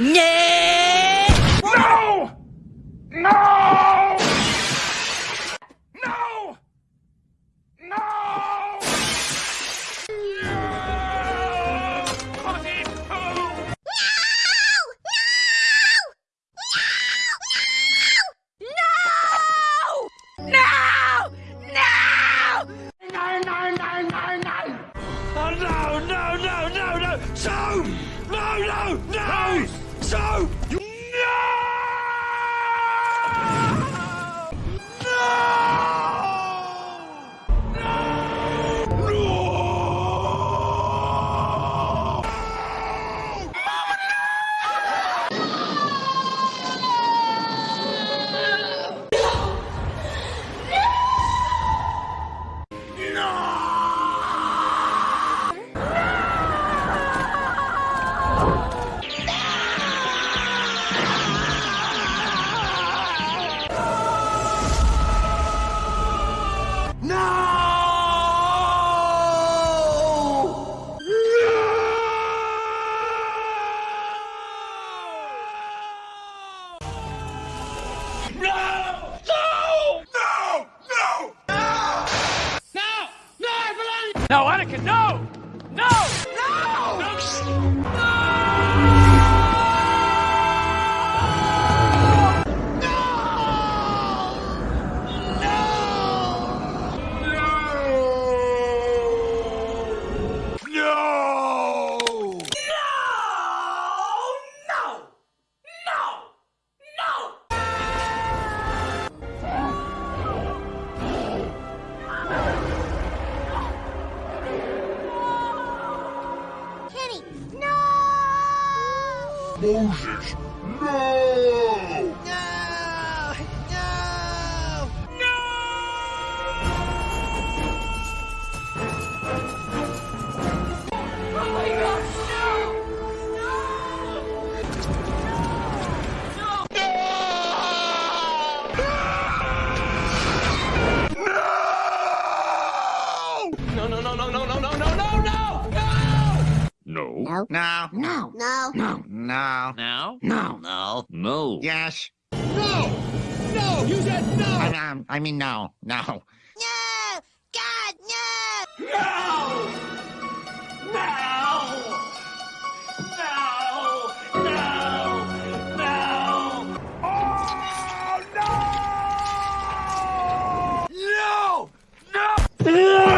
No! No! No! No! No! No, no, no, no! So! No, no, no! no! So, you No! No! No! No! No! No! No, I believe! No, Anakin, no! No! No! No! Moses, no! No! No! No! Oh my gosh! no, no, no, no, no, no, no. No. No. No. No. No. No. No. No. No. No. No. Yes. No. No. You said no. I, um, I mean no. No. No. God no. No. No. No!